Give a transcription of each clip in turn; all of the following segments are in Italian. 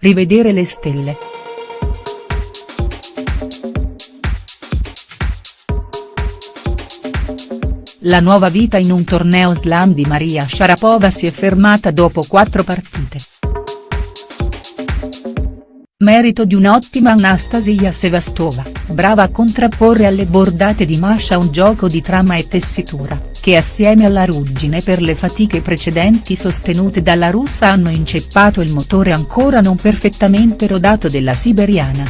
rivedere le stelle. La nuova vita in un torneo slam di Maria Sharapova si è fermata dopo quattro partite. Merito di un'ottima Anastasia Sevastova, brava a contrapporre alle bordate di Masha un gioco di trama e tessitura, che assieme alla ruggine per le fatiche precedenti sostenute dalla russa hanno inceppato il motore ancora non perfettamente rodato della siberiana.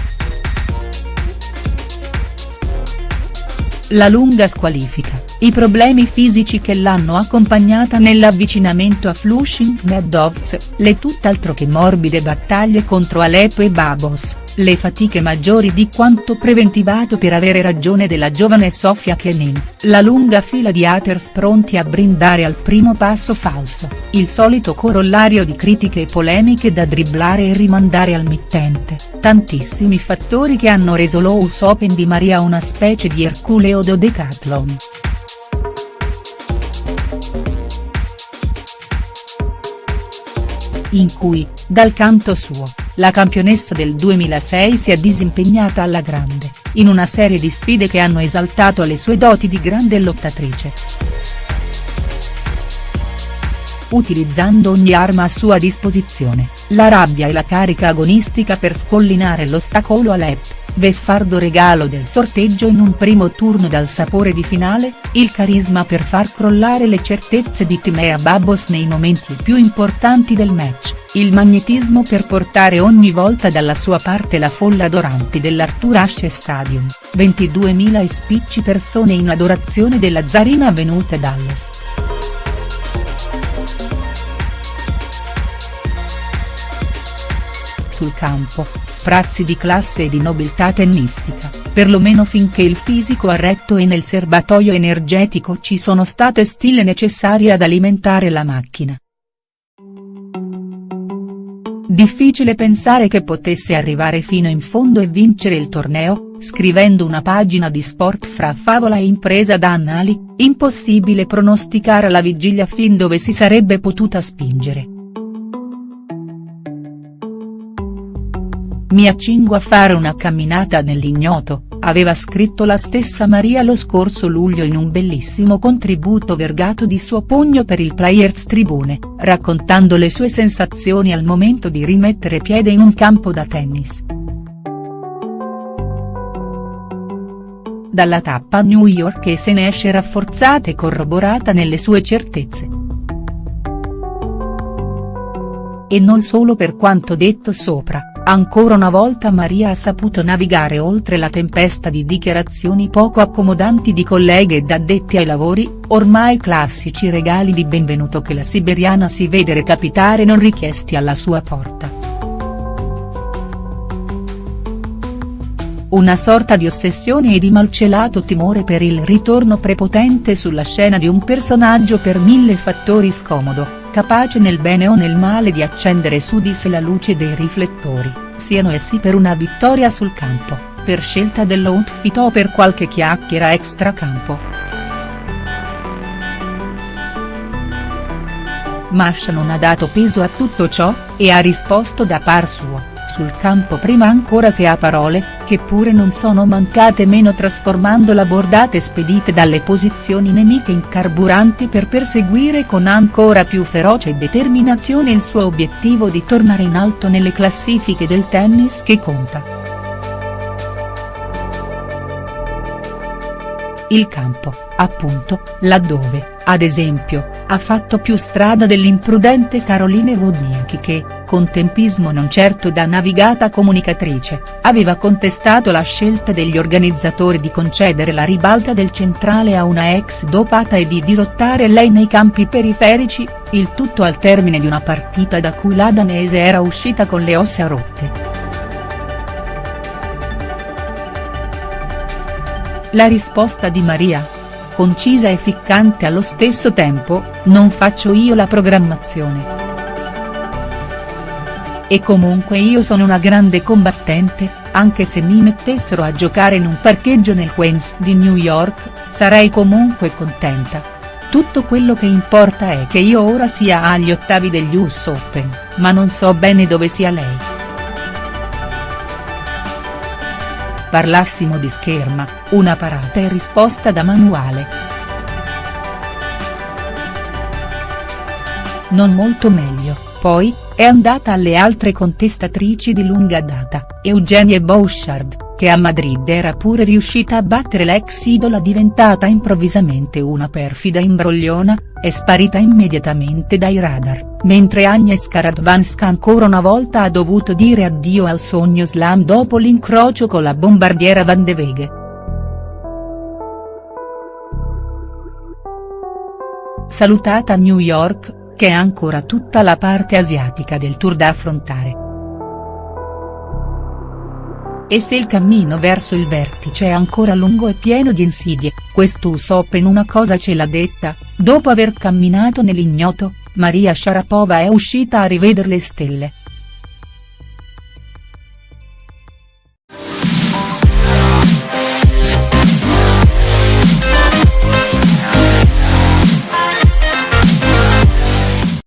La lunga squalifica, i problemi fisici che l'hanno accompagnata nell'avvicinamento a Flushing Meadows, le tutt'altro che morbide battaglie contro Aleppo e Babos, le fatiche maggiori di quanto preventivato per avere ragione della giovane Sofia Kenin, la lunga fila di haters pronti a brindare al primo passo falso, il solito corollario di critiche e polemiche da dribblare e rimandare al mittente, tantissimi fattori che hanno reso l'Ous Open di Maria una specie di Erculeo do Decathlon. in cui, dal canto suo, la campionessa del 2006 si è disimpegnata alla grande, in una serie di sfide che hanno esaltato le sue doti di grande lottatrice. Utilizzando ogni arma a sua disposizione, la rabbia e la carica agonistica per scollinare l'ostacolo Alep beffardo regalo del sorteggio in un primo turno dal sapore di finale, il carisma per far crollare le certezze di Timea Babos nei momenti più importanti del match, il magnetismo per portare ogni volta dalla sua parte la folla adoranti dell'Arthur Ashe Stadium, 22.000 e spicci persone in adorazione della zarina venute dall'est. sul campo, sprazzi di classe e di nobiltà tennistica, perlomeno finché il fisico ha retto e nel serbatoio energetico ci sono state stile necessarie ad alimentare la macchina. Difficile pensare che potesse arrivare fino in fondo e vincere il torneo, scrivendo una pagina di sport fra favola e impresa da annali, impossibile pronosticare la vigilia fin dove si sarebbe potuta spingere. Mi accingo a fare una camminata nell'ignoto, aveva scritto la stessa Maria lo scorso luglio in un bellissimo contributo vergato di suo pugno per il Players Tribune, raccontando le sue sensazioni al momento di rimettere piede in un campo da tennis. Dalla tappa a New York e se ne esce rafforzata e corroborata nelle sue certezze. E non solo per quanto detto sopra Ancora una volta Maria ha saputo navigare oltre la tempesta di dichiarazioni poco accomodanti di colleghe ed addetti ai lavori, ormai classici regali di benvenuto che la siberiana si vede recapitare non richiesti alla sua porta. Una sorta di ossessione e di malcelato timore per il ritorno prepotente sulla scena di un personaggio per mille fattori scomodo, capace nel bene o nel male di accendere su di sé la luce dei riflettori, siano essi per una vittoria sul campo, per scelta dell'outfit o per qualche chiacchiera extracampo. Masha non ha dato peso a tutto ciò, e ha risposto da par suo sul campo prima ancora che a parole, che pure non sono mancate meno trasformando la bordate spedite dalle posizioni nemiche in carburanti per perseguire con ancora più feroce determinazione il suo obiettivo di tornare in alto nelle classifiche del tennis che conta. Il campo, appunto, laddove, ad esempio, ha fatto più strada dell'imprudente Caroline Wozniacki che, con tempismo non certo da navigata comunicatrice, aveva contestato la scelta degli organizzatori di concedere la ribalta del centrale a una ex dopata e di dirottare lei nei campi periferici, il tutto al termine di una partita da cui la danese era uscita con le ossa rotte. La risposta di Maria, concisa e ficcante allo stesso tempo, non faccio io la programmazione. E comunque io sono una grande combattente, anche se mi mettessero a giocare in un parcheggio nel Queens di New York, sarei comunque contenta. Tutto quello che importa è che io ora sia agli ottavi degli US Open, ma non so bene dove sia lei. Parlassimo di scherma, una parata e risposta da manuale. Non molto meglio, poi, è andata alle altre contestatrici di lunga data, Eugenie Bouchard che a Madrid era pure riuscita a battere l'ex idola diventata improvvisamente una perfida imbrogliona, è sparita immediatamente dai radar, mentre Agnieszka Radwanska ancora una volta ha dovuto dire addio al sogno slam dopo l'incrocio con la bombardiera Van de Veghe. Salutata New York, che è ancora tutta la parte asiatica del tour da affrontare. E se il cammino verso il vertice è ancora lungo e pieno di insidie, questo US Open una cosa ce l'ha detta, dopo aver camminato nell'ignoto, Maria Sharapova è uscita a rivedere le stelle.